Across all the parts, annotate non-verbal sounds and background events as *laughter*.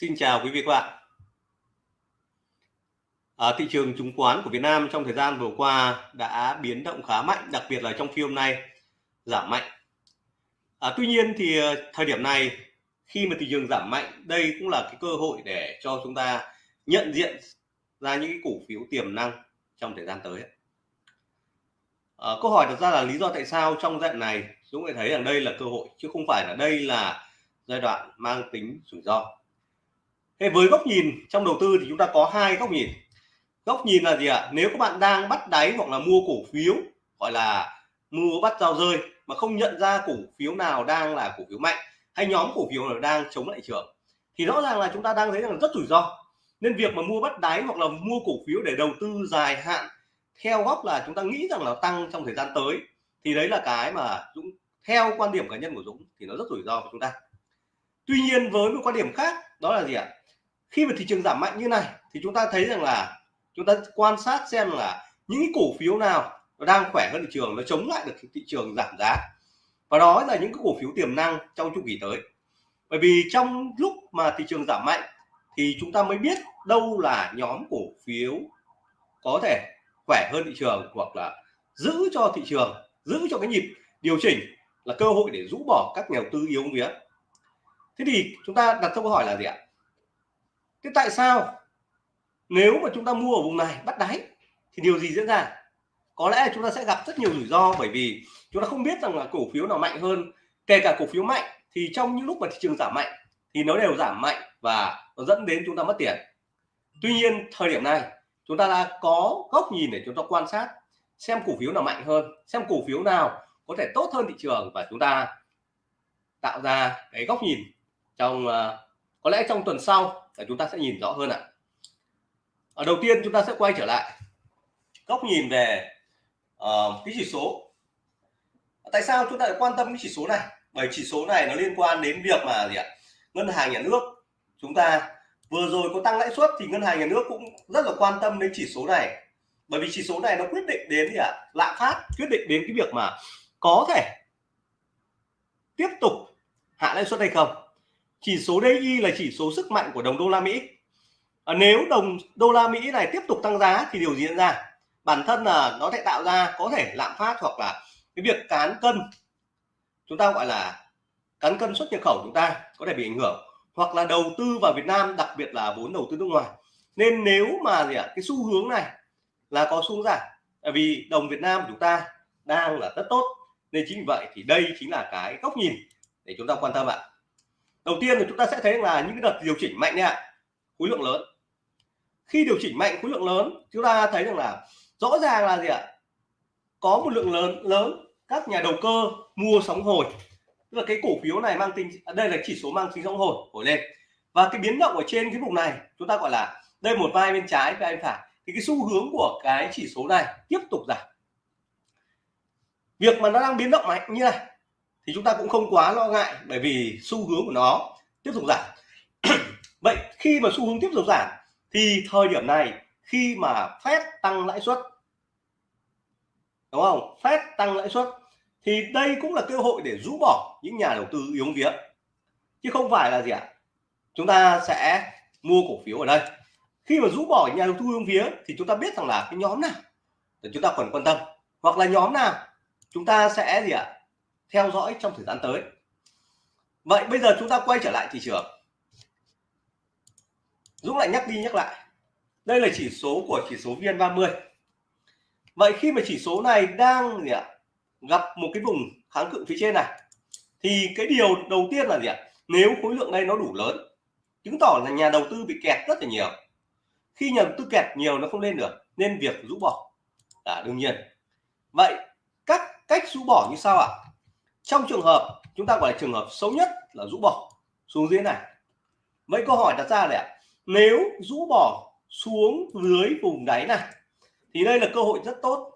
Xin chào quý vị các bạn. À, thị trường chứng khoán của Việt Nam trong thời gian vừa qua đã biến động khá mạnh, đặc biệt là trong phiên hôm nay giảm mạnh. À, tuy nhiên thì à, thời điểm này khi mà thị trường giảm mạnh, đây cũng là cái cơ hội để cho chúng ta nhận diện ra những cái cổ phiếu tiềm năng trong thời gian tới. À, câu hỏi đặt ra là lý do tại sao trong giai đoạn này chúng ta thấy rằng đây là cơ hội chứ không phải là đây là giai đoạn mang tính rủi ro thế với góc nhìn trong đầu tư thì chúng ta có hai góc nhìn. Góc nhìn là gì ạ? Nếu các bạn đang bắt đáy hoặc là mua cổ phiếu, gọi là mua bắt giao rơi mà không nhận ra cổ phiếu nào đang là cổ phiếu mạnh hay nhóm cổ phiếu nào đang chống lại trường, thì rõ ràng là chúng ta đang thấy rằng rất rủi ro. Nên việc mà mua bắt đáy hoặc là mua cổ phiếu để đầu tư dài hạn theo góc là chúng ta nghĩ rằng là tăng trong thời gian tới, thì đấy là cái mà Dũng, theo quan điểm cá nhân của Dũng thì nó rất rủi ro của chúng ta. Tuy nhiên với một quan điểm khác, đó là gì ạ? Khi mà thị trường giảm mạnh như này, thì chúng ta thấy rằng là chúng ta quan sát xem là những cái cổ phiếu nào nó đang khỏe hơn thị trường, nó chống lại được thị trường giảm giá. Và đó là những cái cổ phiếu tiềm năng trong chu kỳ tới. Bởi vì trong lúc mà thị trường giảm mạnh, thì chúng ta mới biết đâu là nhóm cổ phiếu có thể khỏe hơn thị trường hoặc là giữ cho thị trường, giữ cho cái nhịp điều chỉnh là cơ hội để rũ bỏ các nhà đầu tư yếu vía thế thì chúng ta đặt câu hỏi là gì ạ? Thế tại sao? Nếu mà chúng ta mua ở vùng này bắt đáy thì điều gì diễn ra? Có lẽ chúng ta sẽ gặp rất nhiều rủi ro bởi vì chúng ta không biết rằng là cổ phiếu nào mạnh hơn. Kể cả cổ phiếu mạnh thì trong những lúc mà thị trường giảm mạnh thì nó đều giảm mạnh và nó dẫn đến chúng ta mất tiền. Tuy nhiên thời điểm này chúng ta đã có góc nhìn để chúng ta quan sát xem cổ phiếu nào mạnh hơn xem cổ phiếu nào có thể tốt hơn thị trường và chúng ta tạo ra cái góc nhìn trong uh, có lẽ trong tuần sau là chúng ta sẽ nhìn rõ hơn ạ. Ở đầu tiên chúng ta sẽ quay trở lại. Góc nhìn về uh, cái chỉ số. Tại sao chúng ta lại quan tâm cái chỉ số này? Bởi chỉ số này nó liên quan đến việc mà gì ạ? Ngân hàng nhà nước. Chúng ta vừa rồi có tăng lãi suất thì ngân hàng nhà nước cũng rất là quan tâm đến chỉ số này. Bởi vì chỉ số này nó quyết định đến gì ạ? Lạm phát quyết định đến cái việc mà có thể tiếp tục hạ lãi suất hay không chỉ số DI là chỉ số sức mạnh của đồng đô la Mỹ. À, nếu đồng đô la Mỹ này tiếp tục tăng giá thì điều gì diễn ra? Bản thân là nó sẽ tạo ra có thể lạm phát hoặc là cái việc cán cân. Chúng ta gọi là cán cân xuất nhập khẩu chúng ta có thể bị ảnh hưởng. Hoặc là đầu tư vào Việt Nam đặc biệt là vốn đầu tư nước ngoài. Nên nếu mà gì ạ? Cái xu hướng này là có xuống giảm tại vì đồng Việt Nam của chúng ta đang là rất tốt. Nên chính vì vậy thì đây chính là cái góc nhìn để chúng ta quan tâm ạ đầu tiên thì chúng ta sẽ thấy là những cái đợt điều chỉnh mạnh nha. Khối lượng lớn. Khi điều chỉnh mạnh khối lượng lớn, chúng ta thấy rằng là rõ ràng là gì ạ? Có một lượng lớn lớn các nhà đầu cơ mua sóng hồi. Tức là cái cổ phiếu này mang tính à, đây là chỉ số mang tính sóng hồi hồi lên. Và cái biến động ở trên cái vùng này, chúng ta gọi là đây một vai bên trái, vai bên phải. Thì cái xu hướng của cái chỉ số này tiếp tục giảm. Việc mà nó đang biến động mạnh như này thì chúng ta cũng không quá lo ngại bởi vì xu hướng của nó tiếp tục giảm. *clears throat* Vậy khi mà xu hướng tiếp tục giảm thì thời điểm này khi mà phép tăng lãi suất, đúng không? Phép tăng lãi suất thì đây cũng là cơ hội để rũ bỏ những nhà đầu tư yếu vía. Chứ không phải là gì ạ? Chúng ta sẽ mua cổ phiếu ở đây. Khi mà rũ bỏ nhà đầu tư yếu vía thì chúng ta biết rằng là cái nhóm nào chúng ta cần quan tâm. Hoặc là nhóm nào, chúng ta sẽ gì ạ? Theo dõi trong thời gian tới. Vậy bây giờ chúng ta quay trở lại thị trường. Dũng lại nhắc đi nhắc lại. Đây là chỉ số của chỉ số VN30 vậy khi mà chỉ số này đang gì ạ, gặp một cái vùng kháng cự phía trên này, thì cái điều đầu tiên là gì ạ? Nếu khối lượng đây nó đủ lớn, chứng tỏ là nhà đầu tư bị kẹt rất là nhiều. Khi nhà đầu tư kẹt nhiều nó không lên được, nên việc rũ bỏ. Là đương nhiên. Vậy các cách rũ bỏ như sau ạ trong trường hợp chúng ta gọi là trường hợp xấu nhất là rũ bỏ. Xuống dưới này. Mấy câu hỏi đặt ra này nếu rũ bỏ xuống dưới vùng đáy này thì đây là cơ hội rất tốt.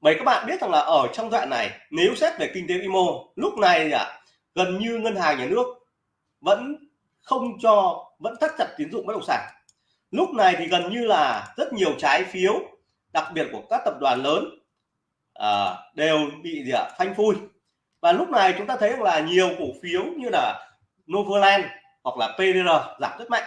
Bởi các bạn biết rằng là ở trong đoạn này nếu xét về kinh tế vĩ mô lúc này à, gần như ngân hàng nhà nước vẫn không cho vẫn thắt chặt tín dụng bất động sản. Lúc này thì gần như là rất nhiều trái phiếu đặc biệt của các tập đoàn lớn à, đều bị gì ạ phanh phui và lúc này chúng ta thấy là nhiều cổ phiếu như là Novaland hoặc là PDR giảm rất mạnh.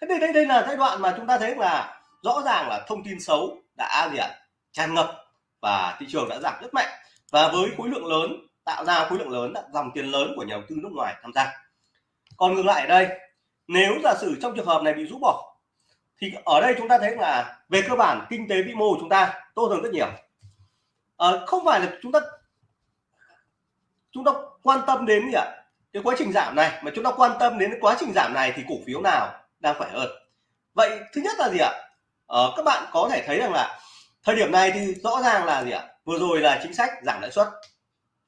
Thế đây đây đây là giai đoạn mà chúng ta thấy là rõ ràng là thông tin xấu đã gì ạ? Tràn ngập và thị trường đã giảm rất mạnh. Và với khối lượng lớn tạo ra khối lượng lớn dòng tiền lớn của nhà đầu tư nước ngoài tham gia. Còn ngược lại ở đây nếu giả sử trong trường hợp này bị rũ bỏ thì ở đây chúng ta thấy là về cơ bản kinh tế vĩ mô của chúng ta tốt hơn rất nhiều. À, không phải là chúng ta chúng ta quan tâm đến gì ạ? Cái quá trình giảm này mà chúng ta quan tâm đến quá trình giảm này thì cổ phiếu nào đang khỏe hơn? Vậy thứ nhất là gì ạ? Ờ, các bạn có thể thấy rằng là thời điểm này thì rõ ràng là gì ạ? Vừa rồi là chính sách giảm lãi suất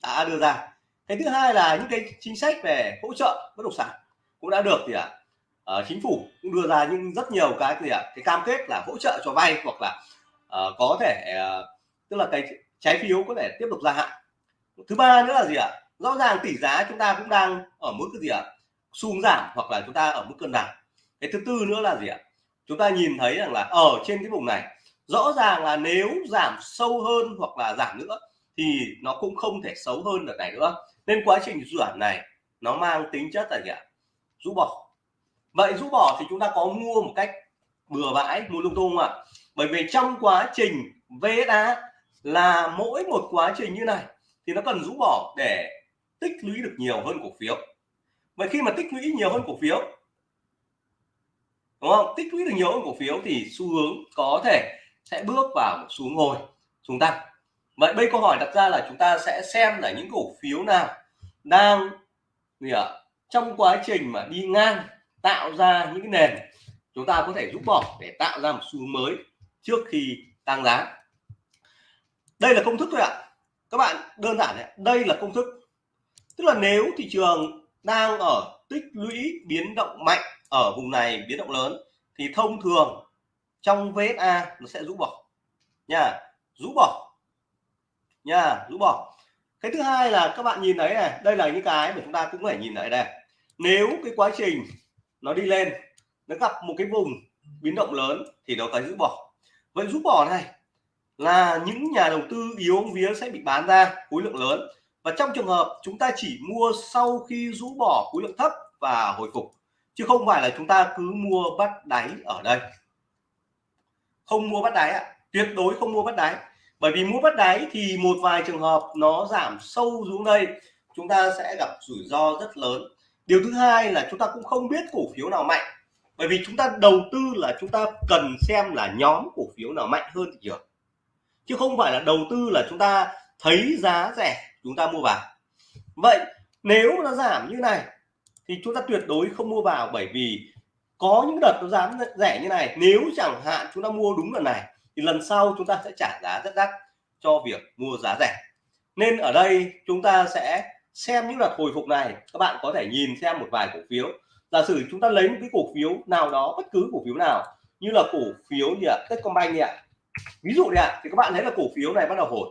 đã đưa ra. Cái thứ hai là những cái chính sách về hỗ trợ bất động sản cũng đã được gì ạ? Uh, chính phủ cũng đưa ra nhưng rất nhiều cái gì ạ? Cái cam kết là hỗ trợ cho vay hoặc là uh, có thể uh, tức là cái trái phiếu có thể tiếp tục gia hạn thứ ba nữa là gì ạ? Rõ ràng tỷ giá chúng ta cũng đang ở mức cái gì ạ? Xu giảm hoặc là chúng ta ở mức cân bằng cái thứ tư nữa là gì ạ? Chúng ta nhìn thấy rằng là ở trên cái vùng này, rõ ràng là nếu giảm sâu hơn hoặc là giảm nữa thì nó cũng không thể xấu hơn được này nữa. Nên quá trình giảm này nó mang tính chất là gì ạ? Rũ bỏ. Vậy rũ bỏ thì chúng ta có mua một cách bừa bãi, mua lung tung ạ? Bởi vì trong quá trình VSA là mỗi một quá trình như này thì nó cần rũ bỏ để tích lũy được nhiều hơn cổ phiếu. Vậy khi mà tích lũy nhiều hơn cổ phiếu, đúng không? Tích lũy được nhiều hơn cổ phiếu thì xu hướng có thể sẽ bước vào một xuống ngồi, xuống tăng. Vậy bây câu hỏi đặt ra là chúng ta sẽ xem là những cổ phiếu nào đang, gì ạ, trong quá trình mà đi ngang tạo ra những cái nền chúng ta có thể rút bỏ để tạo ra một xu hướng mới trước khi tăng giá. Đây là công thức thôi ạ các bạn đơn giản này, đây là công thức. Tức là nếu thị trường đang ở tích lũy biến động mạnh ở vùng này biến động lớn thì thông thường trong VSA nó sẽ rũ bỏ. Nha rũ bỏ. Nha rũ bỏ. Cái thứ hai là các bạn nhìn thấy này đây là những cái mà chúng ta cũng phải nhìn lại đây. Nếu cái quá trình nó đi lên nó gặp một cái vùng biến động lớn thì nó phải rũ bỏ. Vậy rũ bỏ này là những nhà đầu tư yếu vía sẽ bị bán ra khối lượng lớn. Và trong trường hợp chúng ta chỉ mua sau khi rũ bỏ khối lượng thấp và hồi phục, chứ không phải là chúng ta cứ mua bắt đáy ở đây. Không mua bắt đáy ạ, tuyệt đối không mua bắt đáy. Bởi vì mua bắt đáy thì một vài trường hợp nó giảm sâu xuống đây, chúng ta sẽ gặp rủi ro rất lớn. Điều thứ hai là chúng ta cũng không biết cổ phiếu nào mạnh, bởi vì chúng ta đầu tư là chúng ta cần xem là nhóm cổ phiếu nào mạnh hơn thị trường chứ không phải là đầu tư là chúng ta thấy giá rẻ, chúng ta mua vào. Vậy nếu nó giảm như này, thì chúng ta tuyệt đối không mua vào, bởi vì có những đợt nó giảm rẻ như này, nếu chẳng hạn chúng ta mua đúng lần này, thì lần sau chúng ta sẽ trả giá rất đắt cho việc mua giá rẻ. Nên ở đây chúng ta sẽ xem những đợt hồi phục này. Các bạn có thể nhìn xem một vài cổ phiếu. Giả sử chúng ta lấy một cái cổ phiếu nào đó, bất cứ cổ phiếu nào, như là cổ phiếu như là Techcombank gì ạ ví dụ này ạ thì các bạn thấy là cổ phiếu này bắt đầu hồi.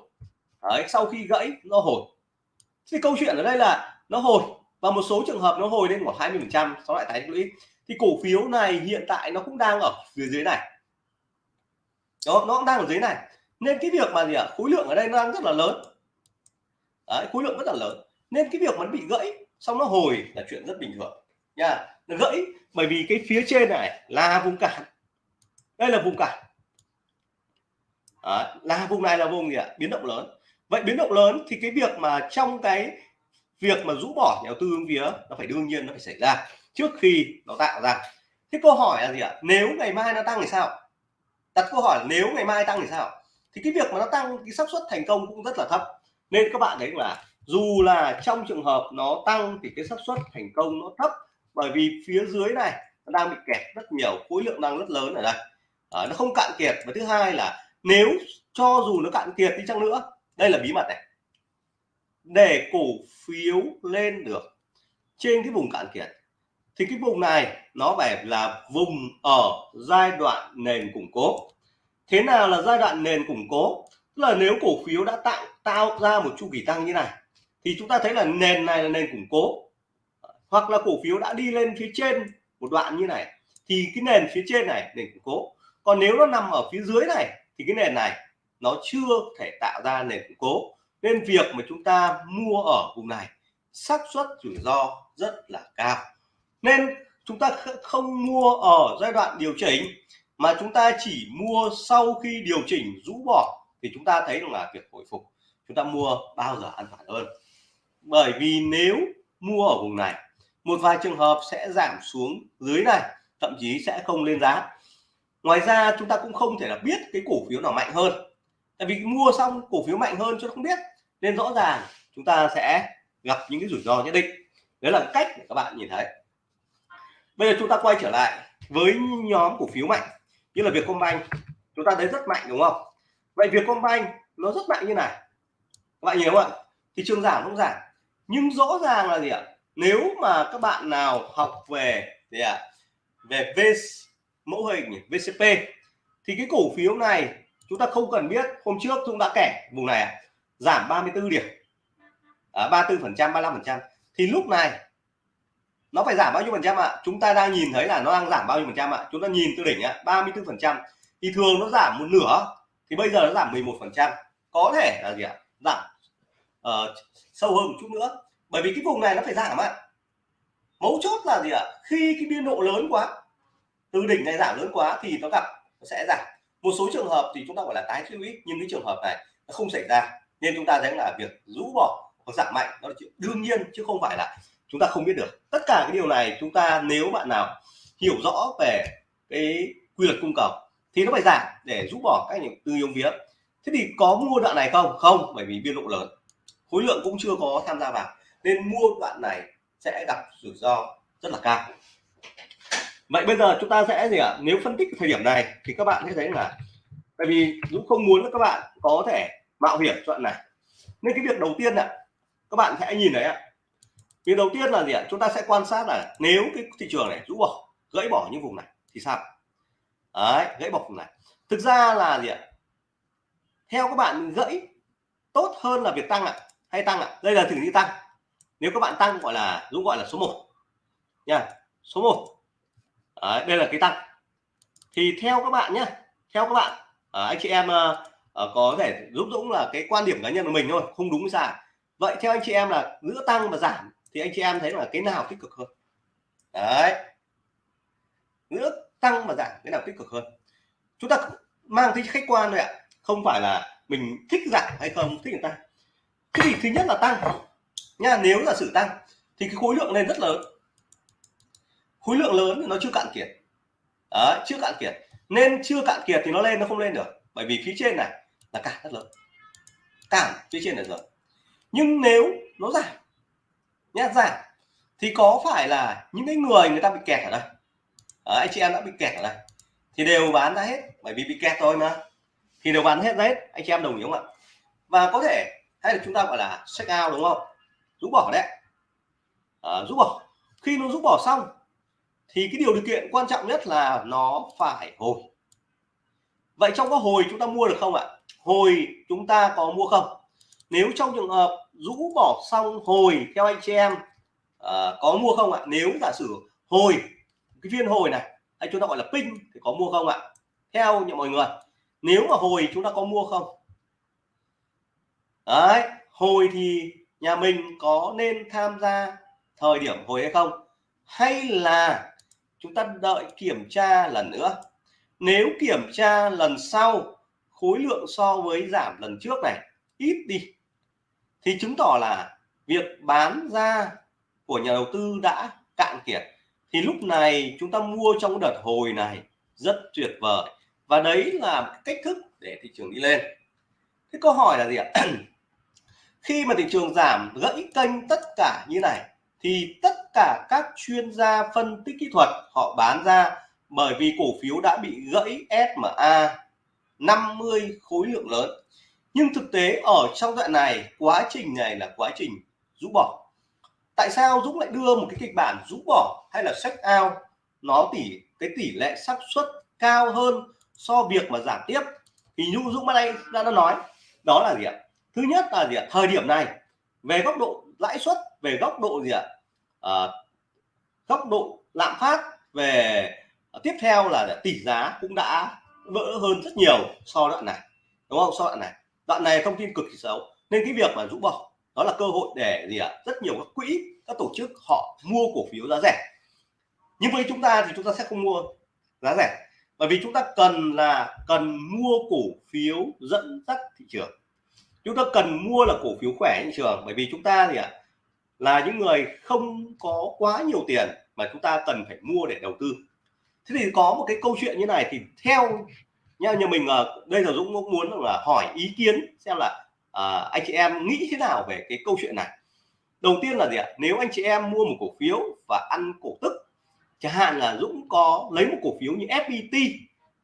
Đấy, sau khi gãy nó hồi. Thì câu chuyện ở đây là nó hồi và một số trường hợp nó hồi lên khoảng 20 phần trăm sau lại tái lũy. Thì cổ phiếu này hiện tại nó cũng đang ở phía dưới này. Đó nó cũng đang ở dưới này. Nên cái việc mà gì ạ khối lượng ở đây nó đang rất là lớn. Đấy, khối lượng rất là lớn. Nên cái việc mà nó bị gãy xong nó hồi là chuyện rất bình thường. Nha nó gãy bởi vì cái phía trên này là vùng cản. Đây là vùng cản. Ờ, Đấy, là vùng này là vùng gì ạ? Biến động lớn. Vậy biến động lớn thì cái việc mà trong cái việc mà rũ bỏ nhà đầu tư hướng vía nó phải đương nhiên nó phải xảy ra trước khi nó tạo ra. Thế câu hỏi là gì ạ? Nếu ngày mai nó tăng thì sao? Đặt câu hỏi là nếu ngày mai tăng thì sao? Thì cái việc mà nó tăng cái xác suất thành công cũng rất là thấp. Nên các bạn thấy là dù là trong trường hợp nó tăng thì cái xác suất thành công nó thấp bởi vì phía dưới này nó đang bị kẹt rất nhiều khối lượng đang rất lớn ở đây. À, nó không cạn kiệt và thứ hai là nếu cho dù nó cạn kiệt đi chăng nữa, đây là bí mật này. Để cổ phiếu lên được trên cái vùng cạn kiệt, thì cái vùng này nó phải là vùng ở giai đoạn nền củng cố. Thế nào là giai đoạn nền củng cố? Tức là nếu cổ phiếu đã tạo tạo ra một chu kỳ tăng như này, thì chúng ta thấy là nền này là nền củng cố. Hoặc là cổ phiếu đã đi lên phía trên một đoạn như này, thì cái nền phía trên này nền củng cố. Còn nếu nó nằm ở phía dưới này thì cái nền này, nó chưa thể tạo ra nền củng cố. Nên việc mà chúng ta mua ở vùng này, xác suất rủi ro rất là cao. Nên chúng ta không mua ở giai đoạn điều chỉnh, mà chúng ta chỉ mua sau khi điều chỉnh rũ bỏ, thì chúng ta thấy là việc hồi phục. Chúng ta mua bao giờ an toàn hơn. Bởi vì nếu mua ở vùng này, một vài trường hợp sẽ giảm xuống dưới này, thậm chí sẽ không lên giá ngoài ra chúng ta cũng không thể là biết cái cổ phiếu nào mạnh hơn. Tại vì mua xong cổ phiếu mạnh hơn chứ không biết. Nên rõ ràng chúng ta sẽ gặp những cái rủi ro nhất định. Đấy là cách để các bạn nhìn thấy. Bây giờ chúng ta quay trở lại với nhóm cổ phiếu mạnh. Như là Vietcombank. Chúng ta thấy rất mạnh, đúng không? Vậy Vietcombank nó rất mạnh như này. Các bạn nhìn không ạ? Thị trường giảm không giảm? Nhưng rõ ràng là gì ạ? Nếu mà các bạn nào học về gì ạ? Về V mẫu hình VCP thì cái cổ phiếu này chúng ta không cần biết hôm trước chúng đã kể vùng này à, giảm 34 điểm. À, 34 phần trăm 35 phần trăm. Thì lúc này nó phải giảm bao nhiêu phần trăm ạ? Chúng ta đang nhìn thấy là nó đang giảm bao nhiêu phần trăm ạ? Chúng ta nhìn từ đỉnh ạ 34 phần trăm. Thì thường nó giảm một nửa thì bây giờ nó giảm 11 phần trăm. Có thể là gì ạ? Giảm uh, sâu hơn một chút nữa. Bởi vì cái vùng này nó phải giảm ạ. Mấu chốt là gì ạ? Khi cái biên độ lớn quá từ đỉnh này giảm lớn quá thì nó gặp, nó sẽ giảm. Một số trường hợp thì chúng ta gọi là tái suy ý nhưng cái trường hợp này nó không xảy ra. Nên chúng ta thấy là việc rũ bỏ hoặc giảm mạnh, đó là chuyện đương nhiên chứ không phải là chúng ta không biết được. Tất cả cái điều này chúng ta nếu bạn nào hiểu rõ về cái quy luật cung cầu thì nó phải giảm để rũ bỏ các những tư yếu vía thế thì có mua đoạn này không? Không, bởi vì biên độ lớn. Khối lượng cũng chưa có tham gia vào. Nên mua đoạn này sẽ gặp rủi ro rất là cao vậy bây giờ chúng ta sẽ gì ạ? À? nếu phân tích thời điểm này thì các bạn sẽ thấy là tại vì Dũng không muốn các bạn có thể mạo hiểm đoạn này. Nên cái việc đầu tiên ạ, các bạn sẽ nhìn đấy ạ. Việc đầu tiên là gì ạ? Chúng ta sẽ quan sát là nếu cái thị trường này rũ bỏ, gãy bỏ những vùng này thì sao? Đấy, gãy bỏ vùng này. Thực ra là gì ạ? Theo các bạn gãy, tốt hơn là việc tăng ạ, hay tăng ạ? Đây là thử như tăng. Nếu các bạn tăng gọi là Dũng gọi là số 1 nha, số 1 Đấy, đây là cái tăng thì theo các bạn nhé theo các bạn à, anh chị em à, có thể giúp Dũng là cái quan điểm cá nhân của mình thôi không đúng sai. Vậy theo anh chị em là giữa tăng và giảm thì anh chị em thấy là cái nào tích cực hơn? Đấy. Giữa tăng và giảm cái nào tích cực hơn? Chúng ta mang tính khách quan thôi ạ không phải là mình thích giảm hay không thích tăng cái gì thứ nhất là tăng nha nếu là sự tăng thì cái khối lượng lên rất lớn khối lượng lớn thì nó chưa cạn kiệt. Đấy, chưa cạn kiệt. Nên chưa cạn kiệt thì nó lên nó không lên được. Bởi vì phía trên này là cản rất lớn. Cản phía trên này rồi. nhưng nếu nó giảm nhá giảm thì có phải là những cái người người ta bị kẹt ở đây? Ở anh chị em đã bị kẹt ở đây. Thì đều bán ra hết bởi vì bị kẹt thôi mà. Thì đều bán hết hết anh chị em đồng ý không ạ? Và có thể hay là chúng ta gọi là check out đúng không? Rút bỏ đấy. Ờ, à, rút bỏ. Khi nó rút bỏ xong thì cái điều điều kiện quan trọng nhất là nó phải hồi. Vậy trong có hồi chúng ta mua được không ạ? Hồi chúng ta có mua không? Nếu trong trường hợp rũ bỏ xong hồi theo anh chị em uh, có mua không ạ? Nếu giả sử hồi cái viên hồi này hay chúng ta gọi là pin thì có mua không ạ? Theo như mọi người nếu mà hồi chúng ta có mua không? Đấy hồi thì nhà mình có nên tham gia thời điểm hồi hay không? Hay là chúng ta đợi kiểm tra lần nữa. Nếu kiểm tra lần sau, khối lượng so với giảm lần trước này, ít đi. Thì chứng tỏ là việc bán ra của nhà đầu tư đã cạn kiệt. Thì lúc này chúng ta mua trong đợt hồi này, rất tuyệt vời. Và đấy là cách thức để thị trường đi lên. Thế câu hỏi là gì ạ? *clears throat* Khi mà thị trường giảm, gãy kênh tất cả như này thì tất cả các chuyên gia phân tích kỹ thuật họ bán ra bởi vì cổ phiếu đã bị gãy SMA 50 khối lượng lớn. Nhưng thực tế ở trong đoạn này, quá trình này là quá trình rũ bỏ. Tại sao Dũng lại đưa một cái kịch bản rũ bỏ hay là check out? Nó tỷ cái tỷ lệ xác suất cao hơn so việc mà giảm tiếp. Thì như Dũng đây đã nói, đó là gì ạ? Thứ nhất là gì ạ? Thời điểm này, về góc độ lãi suất về góc độ gì ạ? À, góc độ lạm phát về à, tiếp theo là tỷ giá cũng đã vỡ hơn rất nhiều so đoạn này đúng không? So đoạn này. Đoạn này thông tin cực kỳ xấu. Nên cái việc mà rũ bỏ đó là cơ hội để gì ạ? Rất nhiều các quỹ các tổ chức họ mua cổ phiếu giá rẻ. Nhưng với chúng ta thì chúng ta sẽ không mua giá rẻ bởi vì chúng ta cần là cần mua cổ phiếu dẫn dắt thị trường. Chúng ta cần mua là cổ phiếu khỏe thị trường bởi vì chúng ta thì ạ? Là những người không có quá nhiều tiền mà chúng ta cần phải mua để đầu tư. Thế thì có một cái câu chuyện như này thì theo nha nhà mình ờ, đây là Dũng Dũng muốn là hỏi ý kiến xem là à, anh chị em nghĩ thế nào về cái câu chuyện này. Đầu tiên là gì ạ? Nếu anh chị em mua một cổ phiếu và ăn cổ tức chẳng hạn là Dũng có lấy một cổ phiếu như FPT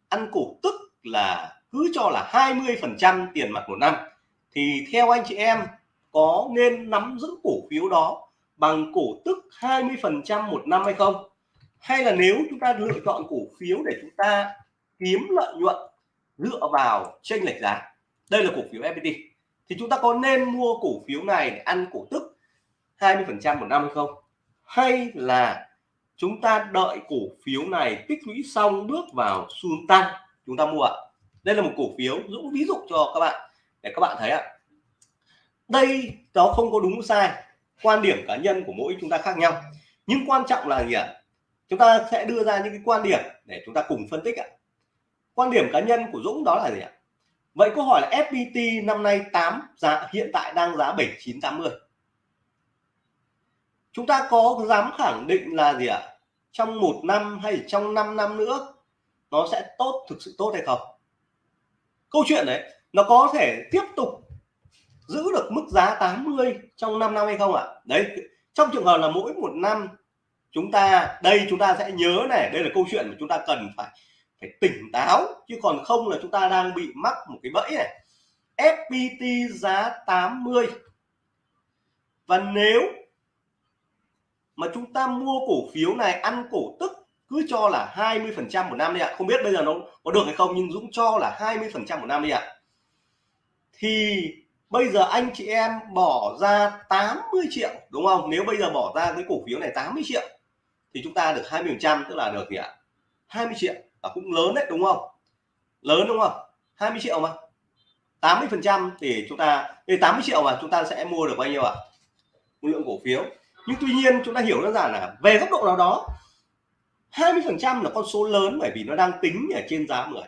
ăn cổ tức là cứ cho là 20 phần trăm tiền mặt một năm thì theo anh chị em có nên nắm giữ cổ phiếu đó bằng cổ tức 20% một năm hay không? Hay là nếu chúng ta lựa chọn cổ phiếu để chúng ta kiếm lợi nhuận dựa vào chênh lệch giá, đây là cổ phiếu FPT thì chúng ta có nên mua cổ phiếu này để ăn cổ tức 20% một năm hay không? Hay là chúng ta đợi cổ phiếu này tích lũy xong bước vào xu tăng, chúng ta mua ạ? Đây là một cổ phiếu dũng ví dụ cho các bạn, để các bạn thấy ạ đây nó không có đúng sai. Quan điểm cá nhân của mỗi chúng ta khác nhau. Nhưng quan trọng là gì ạ? Chúng ta sẽ đưa ra những cái quan điểm để chúng ta cùng phân tích ạ. Quan điểm cá nhân của Dũng đó là gì ạ? Vậy câu hỏi là FPT năm nay 8 giá, hiện tại đang giá 7980 chúng ta có dám khẳng định là gì ạ? Trong một năm hay trong 5 năm nữa, nó sẽ tốt, thực sự tốt hay không? Câu chuyện đấy, nó có thể tiếp tục giữ được mức giá 80 trong 5 năm hay không ạ? Đấy, trong trường hợp là mỗi một năm chúng ta, đây chúng ta sẽ nhớ này, đây là câu chuyện mà chúng ta cần phải phải tỉnh táo, chứ còn không là chúng ta đang bị mắc một cái bẫy này. FPT giá 80 và nếu mà chúng ta mua cổ phiếu này, ăn cổ tức, cứ cho là 20 phần trăm một năm đi ạ. Không biết bây giờ nó, có được hay không, nhưng Dũng cho là 20 phần trăm một năm đi ạ. Thì bây giờ anh chị em bỏ ra 80 triệu, đúng không? Nếu bây giờ bỏ ra cái cổ phiếu này 80 triệu, thì chúng ta được 20 phần trăm, tức là được gì ạ? 20 triệu và cũng lớn đấy, đúng không? Lớn đúng không? 20 triệu mà. 80 phần trăm thì chúng ta, thì 80 triệu mà chúng ta sẽ mua được bao nhiêu ạ? Một lượng cổ phiếu. Nhưng tuy nhiên chúng ta hiểu đơn giản là về góc độ nào đó 20 phần trăm là con số lớn bởi vì nó đang tính ở trên giá 10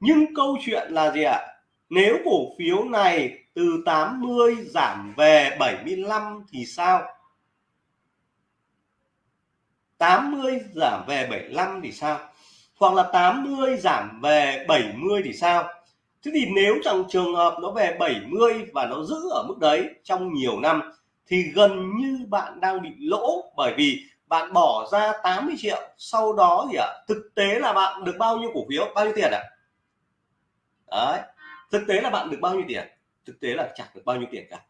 nhưng câu chuyện là gì ạ? Nếu cổ phiếu này từ 80 giảm về 75 thì sao? 80 giảm về 75 thì sao? Hoặc là 80 giảm về 70 thì sao? Thế thì nếu trong trường hợp nó về 70 và nó giữ ở mức đấy trong nhiều năm thì gần như bạn đang bị lỗ bởi vì bạn bỏ ra 80 triệu. Sau đó thì ạ à, thực tế là bạn được bao nhiêu cổ phiếu? Bao nhiêu tiền ạ? À? đấy thực tế là bạn được bao nhiêu tiền? Thực tế là chẳng được bao nhiêu tiền cả.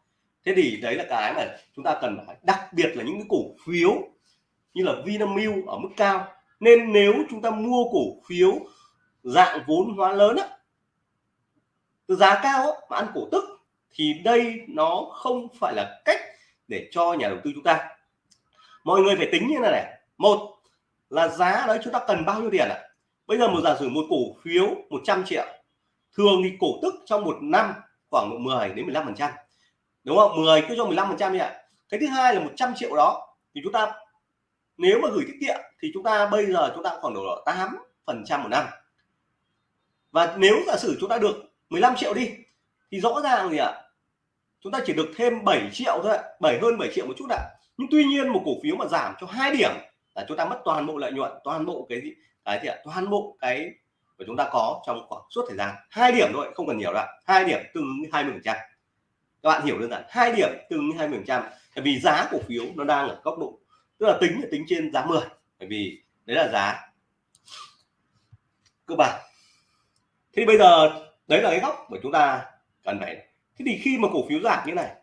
Thế thì đấy là cái mà chúng ta cần phải đặc biệt là những cái cổ phiếu như là Vinamilk ở mức cao. Nên nếu chúng ta mua cổ phiếu dạng vốn hóa lớn á từ giá cao á, mà ăn cổ tức thì đây nó không phải là cách để cho nhà đầu tư chúng ta. Mọi người phải tính như này này. Một là giá đấy chúng ta cần bao nhiêu tiền ạ? À? bây giờ một giả sử một cổ phiếu 100 triệu thường thì cổ tức trong một năm khoảng độ 10 đến 15 phần trăm. Đúng không? 10 cứ cho 15 phần trăm ạ. Cái thứ hai là 100 triệu đó, thì chúng ta nếu mà gửi tiết kiệm thì chúng ta bây giờ chúng ta khoảng độ 8 phần trăm một năm. Và nếu giả sử chúng ta được 15 triệu đi, thì rõ ràng gì ạ? Chúng ta chỉ được thêm 7 triệu thôi ạ 7 hơn 7 triệu một chút ạ. Nhưng tuy nhiên một cổ phiếu mà giảm cho hai điểm là chúng ta mất toàn bộ lợi nhuận, toàn bộ cái gì? Cái gì ạ? Toàn bộ cái mà chúng ta có trong khoảng suốt thời gian hai điểm thôi, không cần nhiều đâu hai điểm tương ứng 20 phần trăm. Các bạn hiểu đơn giản, hai điểm tương ứng 20 phần trăm. Vì giá cổ phiếu nó đang ở góc độ, tức là tính là tính trên giá 10 bởi vì đấy là giá cơ bản. Thì bây giờ đấy là cái góc mà chúng ta cần phải thế thì khi mà cổ phiếu giảm như này,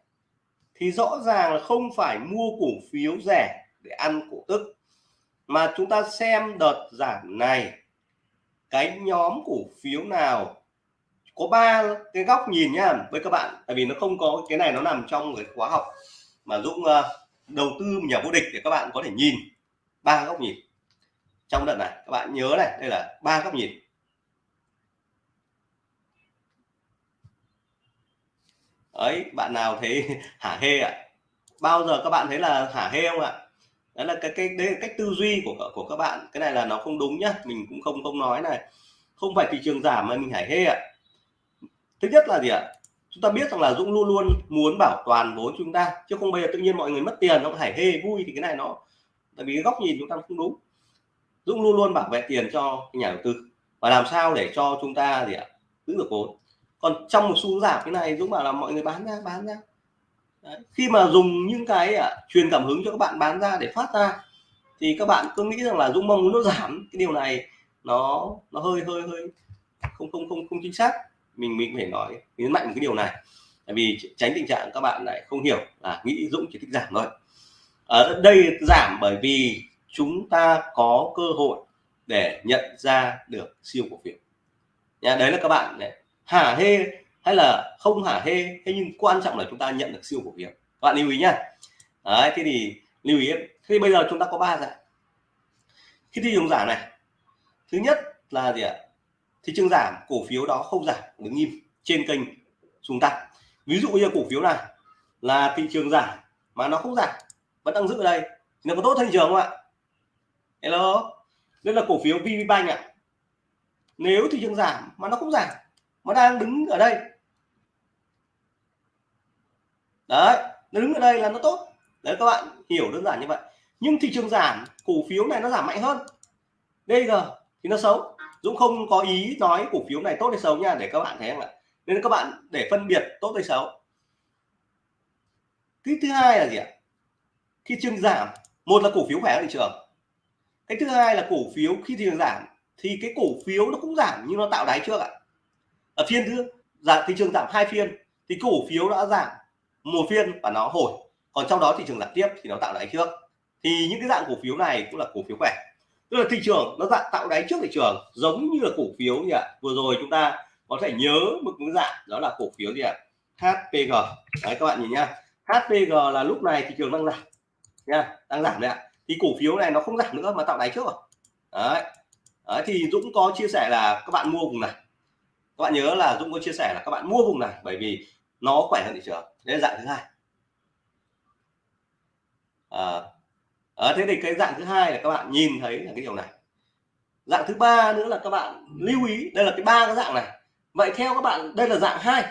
thì rõ ràng là không phải mua cổ phiếu rẻ để ăn cổ tức, mà chúng ta xem đợt giảm này cái nhóm cổ phiếu nào có ba cái góc nhìn nhá với các bạn. Tại vì nó không có cái này nó nằm trong cái khóa học mà Dũng uh, đầu tư nhà vô địch để các bạn có thể nhìn. Ba góc nhìn trong đợt này. Các bạn nhớ này đây là ba góc nhìn. Ấy bạn nào thấy *laughs* hả hê ạ? À? bao giờ các bạn thấy là hả hê không ạ? Đó là cái cái, đấy là cách tư duy của của các bạn. Cái này là nó không đúng nhá, mình cũng không không nói này. Không phải thị trường giảm mà mình hải hê ạ. Thứ nhất là gì ạ? Chúng ta biết rằng là Dũng luôn luôn muốn bảo toàn vốn chúng ta, chứ không bây giờ tự nhiên mọi người mất tiền, nó hải hê vui thì cái này nó, tại vì cái góc nhìn chúng ta không đúng. Dũng luôn luôn bảo vệ tiền cho nhà đầu tư và làm sao để cho chúng ta gì ạ? Giữ được vốn. Còn trong một xu giảm cái này, Dũng bảo là mọi người bán ra bán ra. Đấy. khi mà dùng những cái à, truyền cảm hứng cho các bạn bán ra để phát ra thì các bạn cứ nghĩ rằng là Dũng mong muốn nó giảm. Cái điều này nó nó hơi hơi hơi không không không không chính xác. Mình mình phải nói nhấn mạnh một cái điều này. Tại vì tránh tình trạng các bạn lại không hiểu là nghĩ Dũng chỉ thích giảm thôi. Ở đây giảm bởi vì chúng ta có cơ hội để nhận ra được siêu cổ phiếu. Nha đấy là các bạn này. Hả hê hay là không hả? Hê, thế nhưng quan trọng là chúng ta nhận được siêu cổ phiếu các bạn lưu ý nhá. Đấy, thế thì lưu ý. Thì bây giờ chúng ta có ba dạng. Khi thị trường giảm này. Thứ nhất là gì ạ? Thị trường giảm, cổ phiếu đó không giảm, đứng im trên kênh xuống tăng. Ví dụ như cổ phiếu này là thị trường giảm mà nó không giảm, vẫn đang giữ ở đây. Thì nó có tốt thị trường không ạ? Hello? Đây là cổ phiếu VPBank ạ. Nếu thị trường giảm mà nó không giảm, mà đang đứng ở đây đấy, nó đứng ở đây là nó tốt. Đấy, các bạn hiểu đơn giản như vậy. Nhưng thị trường giảm, cổ phiếu này nó giảm mạnh hơn. DG thì nó xấu. Dũng không có ý nói cổ phiếu này tốt hay xấu nha, để các bạn thấy không ạ. Nên các bạn để phân biệt tốt hay xấu. Cái thứ hai là gì ạ? Khi trường giảm, một là cổ phiếu khỏe thị trường. Cái thứ hai là cổ phiếu khi thị trường giảm, thì cái cổ phiếu nó cũng giảm nhưng nó tạo đáy trước ạ. Ở phiên thứ giảm thị trường giảm hai phiên, thì cổ phiếu đã giảm một phiên và nó hồi. Còn trong đó thị trường giảm tiếp thì nó tạo đáy trước. Thì những cái dạng cổ phiếu này cũng là cổ phiếu khỏe. Tức là thị trường nó dạng tạo đáy trước thị trường, giống như là cổ phiếu nhỉ vừa rồi chúng ta có thể nhớ một cái dạng, đó là cổ phiếu gì ạ? HPG đấy, các bạn nhìn nhá. HPG là lúc này thị trường đang giảm. Nha, đang giảm đấy ạ. Thì cổ phiếu này nó không giảm nữa mà tạo đáy trước rồi. Đấy. đấy, thì Dũng có chia sẻ là các bạn mua vùng này. Các bạn nhớ là Dũng có chia sẻ là các bạn mua vùng này bởi vì nó khỏe hơn thị trường. Đây là dạng thứ hai. À, à, thế thì cái dạng thứ hai là các bạn nhìn thấy là cái điều này. Dạng thứ ba nữa là các bạn lưu ý đây là cái ba cái dạng này. Vậy theo các bạn đây là dạng hai.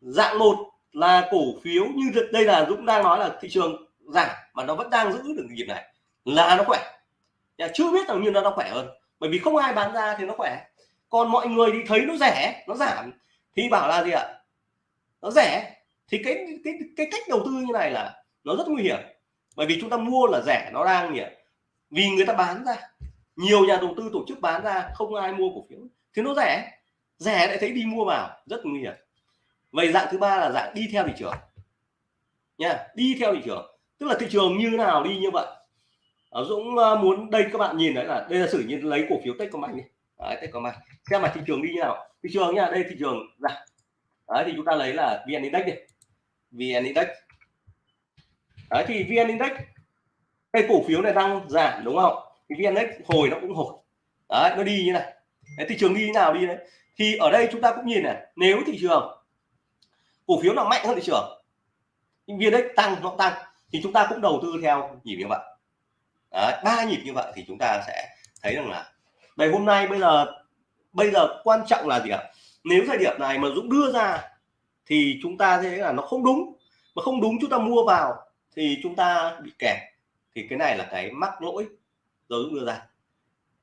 Dạng một là cổ phiếu như đây là Dũng đang nói là thị trường giảm mà nó vẫn đang giữ được nhịp này là nó khỏe. Nhà chưa biết rằng như nó nó khỏe hơn bởi vì không ai bán ra thì nó khỏe. Còn mọi người thì thấy nó rẻ nó giảm thì bảo là gì ạ? Nó rẻ. Thì cái cái cái cách đầu tư như này là nó rất nguy hiểm. Bởi vì chúng ta mua là rẻ nó đang nhỉ vì người ta bán ra nhiều nhà đầu tư tổ chức bán ra không ai mua cổ phiếu. Thì nó rẻ. Rẻ lại thấy đi mua vào rất nguy hiểm. Vậy dạng thứ ba là dạng đi theo thị trường. Nha đi theo thị trường. Tức là thị trường như nào đi như vậy. Ở Dũng ờ, muốn đây các bạn nhìn đấy là đây là sử như lấy cổ phiếu Techcombank đi. Đấy, Techcombank. Xem mà thị trường đi như nào. Thị trường nha đây thị trường giảm đấy thì chúng ta lấy là VN Index đi. VN Index. Đấy thì VN Index cái cổ phiếu này đang giảm đúng không? Thì VN Index hồi nó cũng hồi. Đấy nó đi như này. Đấy, thị trường đi như nào đi đấy. Thì ở đây chúng ta cũng nhìn này nếu thị trường cổ phiếu nào mạnh hơn thị trường VN Index tăng nó tăng thì chúng ta cũng đầu tư theo nhịp như vậy. Ba nhịp như vậy thì chúng ta sẽ thấy rằng là ngày hôm nay bây giờ bây giờ quan trọng là gì ạ? Nếu thời điểm này mà Dũng đưa ra thì chúng ta thấy là nó không đúng. Mà không đúng chúng ta mua vào thì chúng ta bị kẹt. Thì cái này là cái mắc lỗi rồi Dũng đưa ra.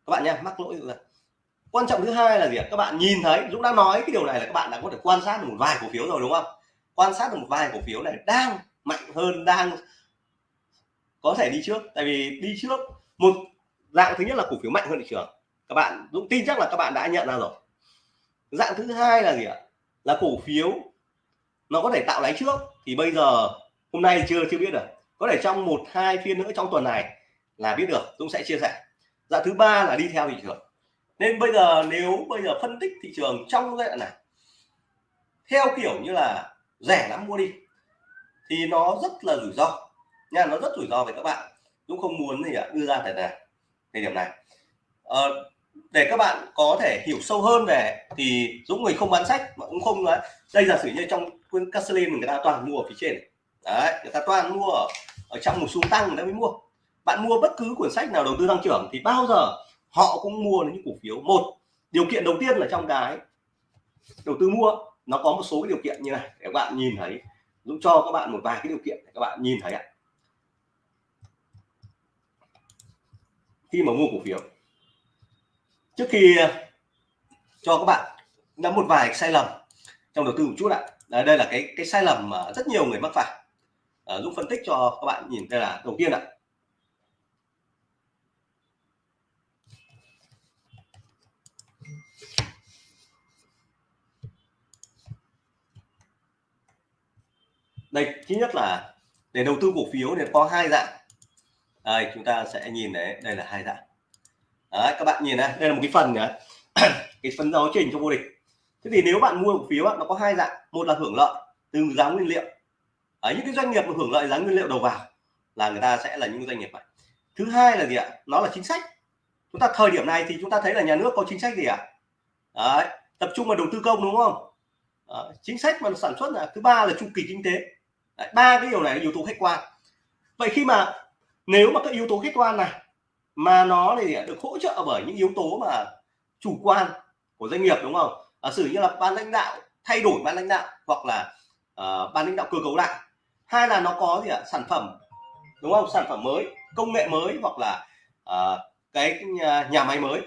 Các bạn nhé mắc lỗi ra. Quan trọng thứ hai là gì các bạn nhìn thấy, Dũng đã nói cái điều này là các bạn đã có thể quan sát được một vài cổ phiếu rồi, đúng không? Quan sát được một vài cổ phiếu này đang mạnh hơn, đang có thể đi trước. Tại vì đi trước, một dạng thứ nhất là cổ phiếu mạnh hơn thị trường. Các bạn, Dũng tin chắc là các bạn đã nhận ra rồi dạng thứ hai là gì ạ? Là cổ phiếu. Nó có thể tạo đáy trước. Thì bây giờ hôm nay chưa chưa biết được. Có thể trong một hai phiên nữa trong tuần này là biết được Dũng sẽ chia sẻ. Dạng thứ ba là đi theo thị trường. Nên bây giờ nếu bây giờ phân tích thị trường trong giai đoạn này theo kiểu như là rẻ lắm mua đi thì nó rất là rủi ro. Nha nó rất rủi ro với các bạn. Dũng không muốn gì ạ đưa ra tại này thời điểm này. Ờ, để các bạn có thể hiểu sâu hơn về thì Dũng người không bán sách mà cũng không nói. Đây giả sử như trong cuốn Castellin người ta toàn mua ở phía trên. Đấy, người ta toàn mua ở ở trong một xu tăng người ta mới mua. Bạn mua bất cứ cuốn sách nào đầu tư tăng trưởng thì bao giờ họ cũng mua những cổ phiếu. Một, điều kiện đầu tiên là trong cái đầu tư mua, nó có một số cái điều kiện như này, để các bạn nhìn thấy. Dũng cho các bạn một vài cái điều kiện để các bạn nhìn thấy ạ. Khi mà mua cổ phiếu trước khi ờ, cho các bạn đã một vài sai lầm trong đầu tư một chút ạ. Đây, đây là cái cái sai lầm mà rất nhiều người mắc phải. À, Dũng phân tích cho các bạn nhìn đây là đầu tiên ạ. Đây thứ nhất là để đầu tư cổ phiếu thì có hai dạng. Đây chúng ta sẽ nhìn đấy đây là hai dạng đấy, các bạn nhìn này đây là một cái phần nữa *clears throat* cái phần giáo trình cho vô địch. Thế thì nếu bạn mua cổ phiếu nó có hai dạng. Một là hưởng lợi từ giá nguyên liệu. Ở những cái doanh nghiệp mà hưởng lợi giá nguyên liệu đầu vào là người ta sẽ là những doanh nghiệp này thứ hai là gì ạ? Nó là chính sách. Chúng ta thời điểm này thì chúng ta thấy là nhà nước có chính sách gì ạ? Đấy, tập trung vào đầu tư công đúng không? Đấy, chính sách mà sản xuất là thứ ba là chu kỳ kinh tế. Ba cái điều này là yếu tố khách quan. Vậy khi mà nếu mà các yếu tố khách quan này mà nó thì được hỗ trợ bởi những yếu tố mà chủ quan của doanh nghiệp đúng không? À, sử như là ban lãnh đạo thay đổi ban lãnh đạo hoặc là uh, ban lãnh đạo cơ cấu lại. Hai là nó có gì ạ? Sản phẩm đúng không? Sản phẩm mới công nghệ mới hoặc là uh, cái nhà, nhà máy mới.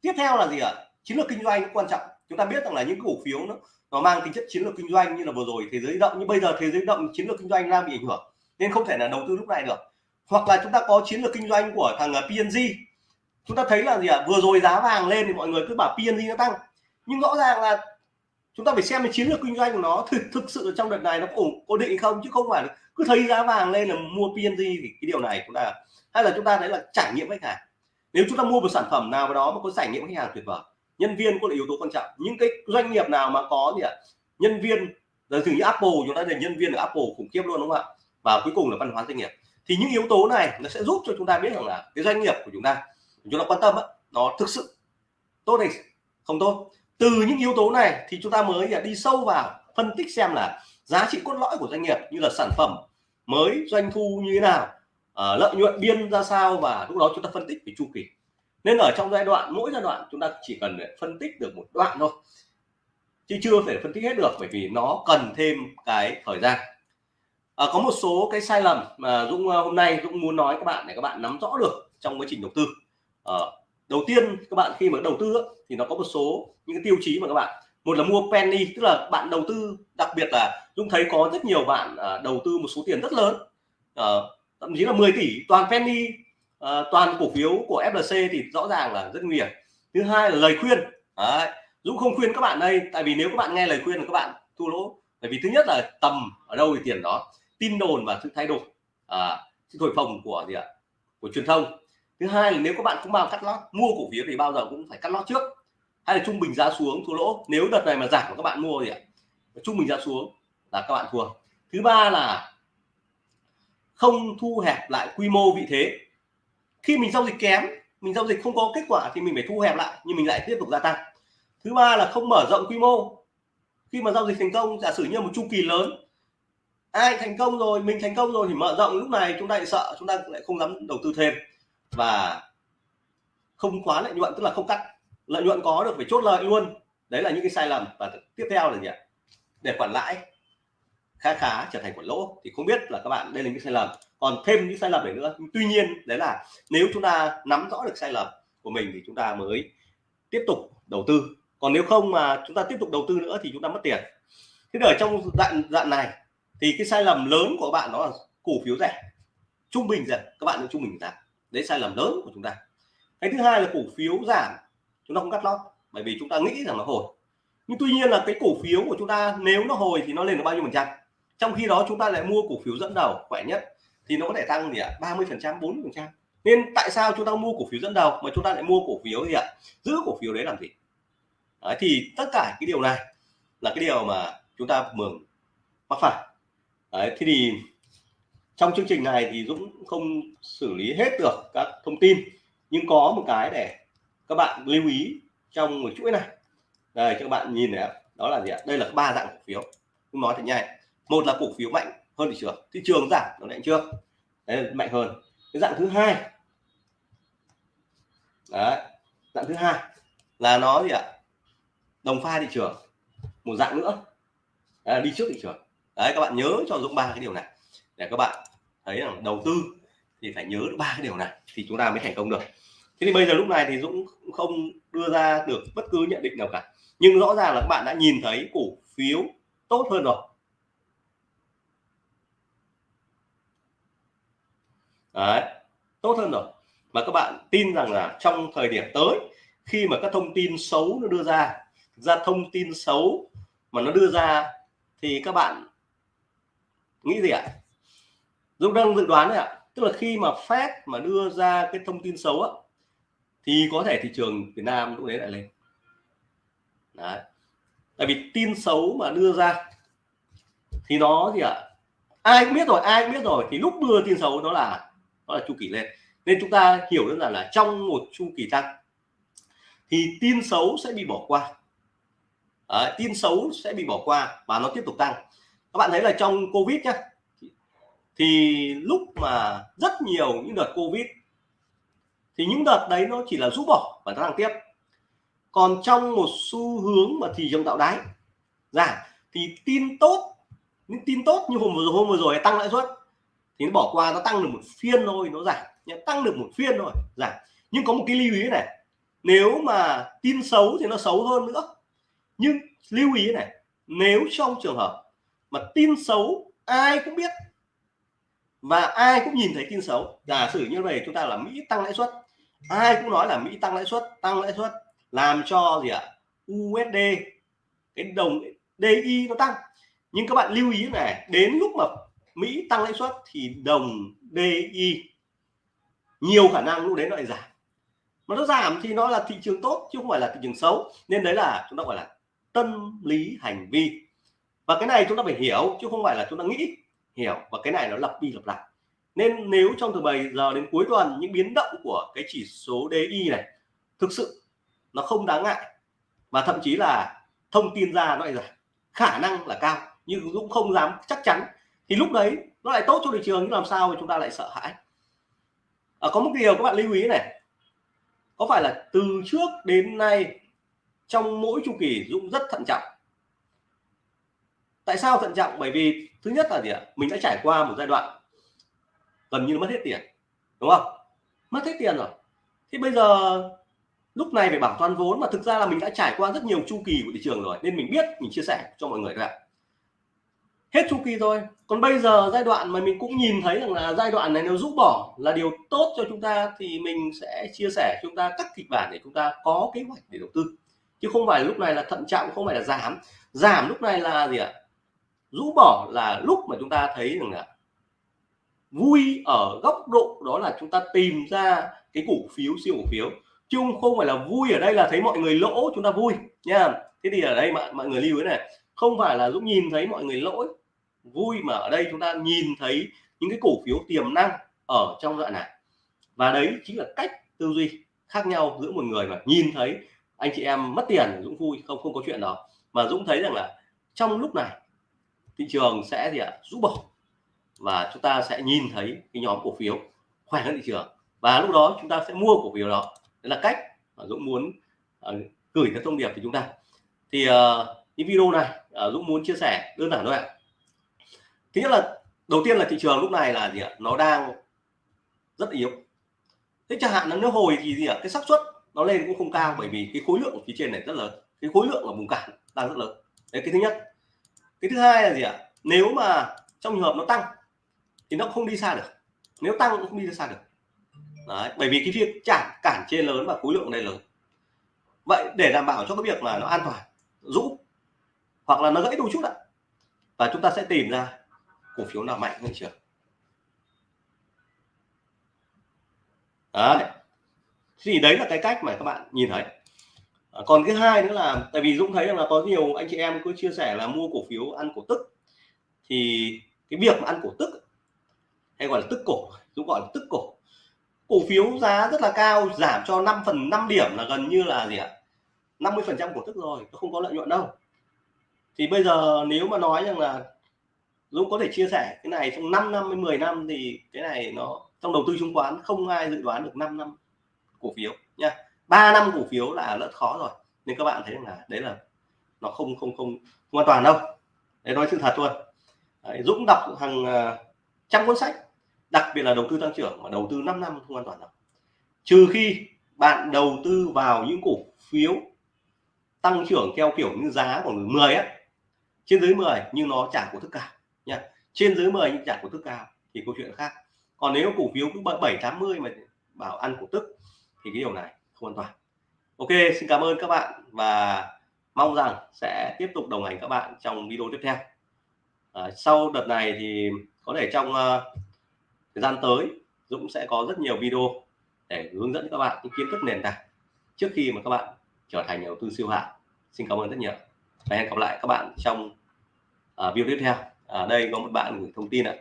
Tiếp theo là gì ạ? Chiến lược kinh doanh quan trọng. Chúng ta biết rằng là những cổ phiếu nó nó mang tính chất chiến lược kinh doanh như là vừa rồi thế giới động nhưng bây giờ thế giới động chiến lược kinh doanh đang bị ảnh hưởng nên không thể là đầu tư lúc này được hoặc là chúng ta có chiến lược kinh doanh của thằng à, PNG chúng ta thấy là gì ạ? À? vừa rồi giá vàng lên thì mọi người cứ bảo PNG nó tăng. Nhưng rõ ràng là chúng ta phải xem cái chiến lược kinh doanh của nó thực thực sự trong đợt này nó ổn ổn định không? Chứ không phải cứ thấy giá vàng lên là mua PNG thì cái điều này chúng ta, hay là chúng ta thấy là trải nghiệm khách hàng. Nếu chúng ta mua một sản phẩm nào đó mà có trải nghiệm khách hàng tuyệt vời, nhân viên cũng là yếu tố quan trọng. Những cái doanh nghiệp nào mà có gì ạ? Nhân viên giờ thử như Apple, chúng ta là nhân viên ở Apple khủng khiếp luôn, đúng không ạ? Và cuối cùng là văn hóa doanh nghiệp thì những yếu tố này nó sẽ giúp cho chúng ta biết rằng là cái doanh nghiệp của chúng ta chúng ta quan tâm á, nó thực sự tốt hay không tốt. Từ những yếu tố này thì chúng ta mới à, đi sâu vào phân tích xem là giá trị cốt lõi của doanh nghiệp như là sản phẩm mới doanh thu như thế nào à, lợi nhuận biên ra sao và lúc đó chúng ta phân tích về chu kỳ. Nên ở trong giai đoạn mỗi giai đoạn chúng ta chỉ cần để phân tích được một đoạn thôi chứ chưa thể phân tích hết được bởi vì nó cần thêm cái thời gian à, có một số cái sai lầm mà Dũng ờ, hôm nay Dũng muốn nói các bạn để các bạn nắm rõ được trong quá trình đầu tư. À, đầu tiên các bạn khi mà đầu tư thì nó có một số những cái tiêu chí mà các bạn. Một là mua penny tức là bạn đầu tư đặc biệt là Dũng thấy có rất nhiều bạn à, đầu tư một số tiền rất lớn. À, thậm chí là 10 tỷ toàn penny à, toàn cổ phiếu của FLC thì rõ ràng là rất nguy hiểm. Thứ hai là lời khuyên. Đấy. Dũng không khuyên các bạn đây tại vì nếu các bạn nghe lời khuyên là các bạn thua lỗ. Bởi vì thứ nhất là tầm ở đâu thì tiền đó tin đồn và sự thay đổi à, sự thổi phồng của gì ạ? Của truyền thông. Thứ hai là nếu các bạn không bao cắt lót mua cổ phiếu thì bao giờ cũng phải cắt lót trước. Hay là trung bình giá xuống thua lỗ nếu đợt này mà giảm mà các bạn mua thì ạ? Trung bình giá xuống là các bạn thua. Thứ ba là không thu hẹp lại quy mô vị thế. Khi mình giao dịch kém mình giao dịch không có kết quả thì mình phải thu hẹp lại nhưng mình lại tiếp tục gia tăng. Thứ ba là không mở rộng quy mô. Khi mà giao dịch thành công giả sử như một chu kỳ lớn ai thành công rồi, mình thành công rồi thì mở rộng. Lúc này chúng ta lại sợ, chúng ta lại không dám đầu tư thêm. Và không quá lợi nhuận, tức là không cắt. Lợi nhuận có được phải chốt lợi luôn. Đấy là những cái sai lầm. Và tiếp theo là gì ạ? Để quản lãi khá khá trở thành quản lỗ. Thì không biết là các bạn, đây là những sai lầm. Còn thêm những sai lầm này nữa. Tuy nhiên, đấy là nếu chúng ta nắm rõ được sai lầm của mình thì chúng ta mới tiếp tục đầu tư. Còn nếu không mà chúng ta tiếp tục đầu tư nữa thì chúng ta mất tiền. Thế ở trong dạng dạng này thì cái sai lầm lớn của bạn đó là cổ phiếu rẻ. Trung bình rẻ các bạn trung bình giảm đấy sai lầm lớn của chúng ta. Cái thứ hai là cổ phiếu giảm chúng ta không cắt lót bởi vì chúng ta nghĩ rằng nó hồi. Nhưng tuy nhiên là cái cổ phiếu của chúng ta nếu nó hồi thì nó lên được bao nhiêu phần trăm? Trong khi đó chúng ta lại mua cổ phiếu dẫn đầu khỏe nhất thì nó có thể tăng gì ạ? ba mươi phần trăm bốn phần trăm. Nên tại sao chúng ta mua cổ phiếu dẫn đầu mà chúng ta lại mua cổ phiếu gì ạ? Giữ cổ phiếu đấy làm gì? Đấy, thì tất cả cái điều này là cái điều mà chúng ta mường mắc phải đấy, thế thì trong chương trình này thì Dũng không xử lý hết được các thông tin nhưng có một cái để các bạn lưu ý trong một chuỗi này. Đây cho các bạn nhìn này đó là gì ạ? Đây là ba dạng cổ phiếu. Dũng nói thật nhanh. Một là cổ phiếu mạnh hơn thị trường. Thị trường giảm nó lại chưa? Đấy là mạnh hơn. Cái dạng thứ hai. Đấy dạng thứ hai là nó gì ạ? Đồng pha thị trường. Một dạng nữa. Đấy đi trước thị trường đấy các bạn nhớ cho Dũng ba cái điều này. Để các bạn thấy rằng đầu tư thì phải nhớ ba cái điều này thì chúng ta mới thành công được. Thế thì bây giờ lúc này thì Dũng không đưa ra được bất cứ nhận định nào cả. Nhưng rõ ràng là các bạn đã nhìn thấy cổ phiếu tốt hơn rồi. Đấy, tốt hơn rồi. Mà các bạn tin rằng là trong thời điểm tới khi mà các thông tin xấu nó đưa ra ra thông tin xấu mà nó đưa ra thì các bạn nghĩ gì ạ? Dũng đang dự đoán đấy ạ. Tức là khi mà Fed mà đưa ra cái thông tin xấu á thì có thể thị trường Việt Nam lúc đấy lại lên. Đấy. tại vì tin xấu mà đưa ra thì nó gì ạ ai cũng biết rồi ai cũng biết rồi thì lúc đưa tin xấu nó là nó là chu kỳ lên. Nên chúng ta hiểu đơn giản là trong một chu kỳ tăng thì tin xấu sẽ bị bỏ qua. Đấy, tin xấu sẽ bị bỏ qua và nó tiếp tục tăng các bạn thấy là trong covid nhá, thì lúc mà rất nhiều những đợt covid, thì những đợt đấy nó chỉ là rũ bỏ và nó tăng tiếp. Còn trong một xu hướng mà thị trường tạo đáy giảm thì tin tốt, những tin tốt như hôm vừa hôm vừa rồi tăng lãi suất, thì nó bỏ qua, nó tăng được một phiên thôi, nó giảm tăng được một phiên thôi, giảm. Nhưng có một cái lưu ý này, nếu mà tin xấu thì nó xấu hơn nữa. Nhưng lưu ý này, nếu trong trường hợp mà tin xấu, ai cũng biết. Và ai cũng nhìn thấy tin xấu. Giả sử như vậy chúng ta là Mỹ tăng lãi suất. Ai cũng nói là Mỹ tăng lãi suất, tăng lãi suất. Làm cho gì ạ? USD cái đồng DI nó tăng. Nhưng các bạn lưu ý này, đến lúc mà Mỹ tăng lãi suất thì đồng DI nhiều khả năng lúc đấy nó lại giảm. Mà nó giảm thì nó là thị trường tốt, chứ không phải là thị trường xấu. Nên đấy là chúng ta gọi là tâm lý hành vi và cái này chúng ta phải hiểu chứ không phải là chúng ta nghĩ. Hiểu và cái này nó lặp đi lặp lại. Nên nếu trong từ 7 giờ đến cuối tuần những biến động của cái chỉ số DI này thực sự nó không đáng ngại và thậm chí là thông tin ra nó lại giảm khả năng là cao nhưng cũng không dám chắc chắn thì lúc đấy nó lại tốt cho thị trường nhưng làm sao mà chúng ta lại sợ hãi? À, có một điều các bạn lưu ý này có phải là từ trước đến nay trong mỗi chu kỳ Dũng rất thận trọng tại sao thận trọng? Bởi vì thứ nhất là gì ạ? Mình đã trải qua một giai đoạn gần như mất hết tiền, đúng không? Mất hết tiền rồi. Thì bây giờ lúc này phải bảo toàn vốn mà thực ra là mình đã trải qua rất nhiều chu kỳ của thị trường rồi, nên mình biết, mình chia sẻ cho mọi người các bạn. Hết chu kỳ rồi còn bây giờ giai đoạn mà mình cũng nhìn thấy rằng là giai đoạn này nếu rũ bỏ là điều tốt cho chúng ta thì mình sẽ chia sẻ chúng ta các kịch bản để chúng ta có kế hoạch để đầu tư. Chứ không phải lúc này là thận trọng, không phải là giảm. Giảm lúc này là gì ạ? Rũ bỏ là lúc mà chúng ta thấy rằng là vui ở góc độ đó là chúng ta tìm ra cái cổ phiếu siêu cổ phiếu. Chứ không phải là vui ở đây là thấy mọi người lỗ chúng ta vui nha. Thế thì ở đây mọi, mọi người lưu ý này không phải là Dũng nhìn thấy mọi người lỗi. Vui mà ở đây chúng ta nhìn thấy những cái cổ phiếu tiềm năng ở trong đoạn này. Và đấy chính là cách tư duy khác nhau giữa một người mà nhìn thấy anh chị em mất tiền Dũng vui không không có chuyện đó. Mà Dũng thấy rằng là trong lúc này thị trường sẽ gì ạ? Rũ bỏ. Và chúng ta sẽ nhìn thấy cái nhóm cổ phiếu khỏe hơn thị trường. Và lúc đó chúng ta sẽ mua cổ phiếu đó. Đấy là cách mà Dũng muốn uh, gửi cái thông điệp của chúng ta. Thì uh, cái video này uh, Dũng muốn chia sẻ đơn giản thôi ạ. Thứ nhất là đầu tiên là thị trường lúc này là gì ạ? Nó đang rất yếu. Thế chẳng hạn là nếu hồi thì gì ạ? Cái xác suất nó lên cũng không cao bởi vì cái khối lượng phía trên này rất lớn. Cái khối lượng ở vùng cản đang rất lớn. Đấy cái thứ nhất cái thứ hai là gì ạ? Nếu mà trong trường hợp nó tăng thì nó không đi xa được. Nếu tăng cũng không đi xa được. Đấy, bởi vì cái việc chản cản trên lớn và khối lượng này lớn. Vậy để đảm bảo cho cái việc mà nó an toàn rũ hoặc là nó gãy đôi chút ạ và chúng ta sẽ tìm ra cổ phiếu nào mạnh hơn chưa? Đấy. Thì đấy là cái cách mà các bạn nhìn thấy à, còn cái hai nữa là tại vì Dũng thấy rằng là có nhiều anh chị em cứ chia sẻ là mua cổ phiếu ăn cổ tức. Thì cái việc mà ăn cổ tức hay gọi là tức cổ Dũng gọi là tức cổ. Cổ phiếu giá rất là cao giảm cho 5 phần 5 điểm là gần như là gì ạ? 50 phần trăm cổ tức rồi nó không có lợi nhuận đâu. Thì bây giờ nếu mà nói rằng là Dũng có thể chia sẻ cái này trong 5 năm đến 10 năm thì cái này nó trong đầu tư chứng khoán không ai dự đoán được 5 năm cổ phiếu nha. 3 năm cổ phiếu là rất khó rồi. Nên các bạn thấy là đấy là nó không không không, không an toàn đâu. Để nói sự thật luôn đấy, Dũng đọc hàng uh, trăm cuốn sách đặc biệt là đầu tư tăng trưởng mà đầu tư 5 năm không an toàn đâu. Trừ khi bạn đầu tư vào những cổ phiếu tăng trưởng theo kiểu như giá của 10 á trên dưới 10 nhưng nó trả cổ tức cao nha. Trên dưới 10 nhưng trả cổ tức cao thì câu chuyện khác. Còn nếu cổ phiếu cứ 7 80 mà bảo ăn cổ tức thì cái điều này không an toàn. Ok xin cảm ơn các bạn và mong rằng sẽ tiếp tục đồng hành các bạn trong video tiếp theo. À, sau đợt này thì có thể trong uh, thời gian tới Dũng sẽ có rất nhiều video để hướng dẫn các bạn những kiến thức nền tảng trước khi mà các bạn trở thành nhà đầu tư siêu hạng. Xin cảm ơn rất nhiều. Và hẹn gặp lại các bạn trong uh, video tiếp theo. Ở à, đây có một bạn gửi thông tin ạ.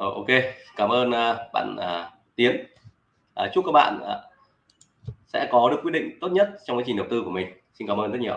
Ờ, ok. Cảm ơn uh, bạn uh, Tiến. Uh, chúc các bạn uh, sẽ có được quyết định tốt nhất trong quá trình đầu tư của mình. Xin cảm ơn rất nhiều.